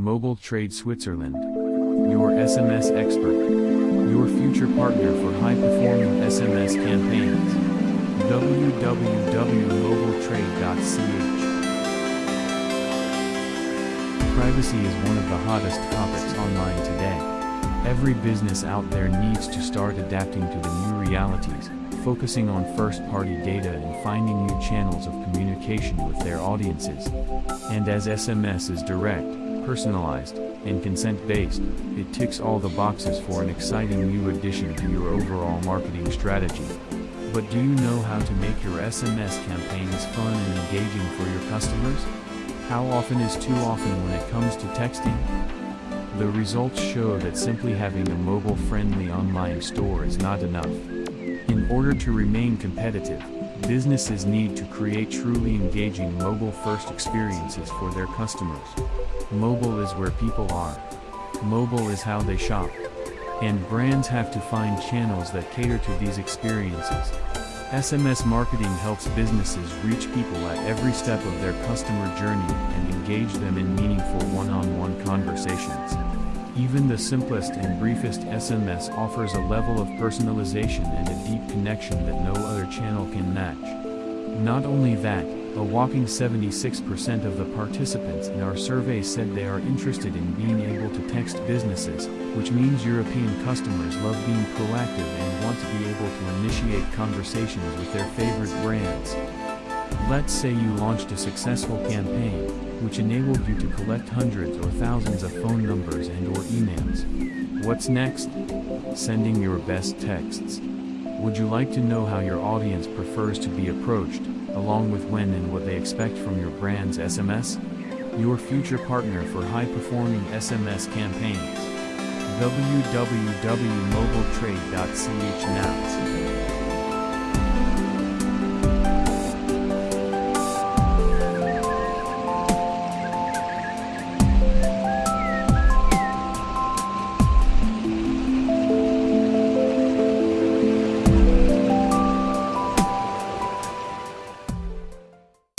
Mobile Trade Switzerland. Your SMS expert. Your future partner for high performing SMS campaigns. www.mobiletrade.ch Privacy is one of the hottest topics online today. Every business out there needs to start adapting to the new realities, focusing on first-party data and finding new channels of communication with their audiences. And as SMS is direct, personalized, and consent-based, it ticks all the boxes for an exciting new addition to your overall marketing strategy. But do you know how to make your SMS campaigns fun and engaging for your customers? How often is too often when it comes to texting? The results show that simply having a mobile-friendly online store is not enough. In order to remain competitive, businesses need to create truly engaging mobile-first experiences for their customers. Mobile is where people are. Mobile is how they shop. And brands have to find channels that cater to these experiences. SMS marketing helps businesses reach people at every step of their customer journey and engage them in meaningful one-on-one conversations. Even the simplest and briefest SMS offers a level of personalization and a deep connection that no other channel can match. Not only that, a whopping 76% of the participants in our survey said they are interested in being able to text businesses, which means European customers love being proactive and want to be able to initiate conversations with their favorite brands. Let's say you launched a successful campaign, which enabled you to collect hundreds or thousands of phone numbers and or emails. What's next? Sending your best texts. Would you like to know how your audience prefers to be approached, along with when and what they expect from your brand's SMS? Your future partner for high-performing SMS campaigns. www.mobiletrade.ch now.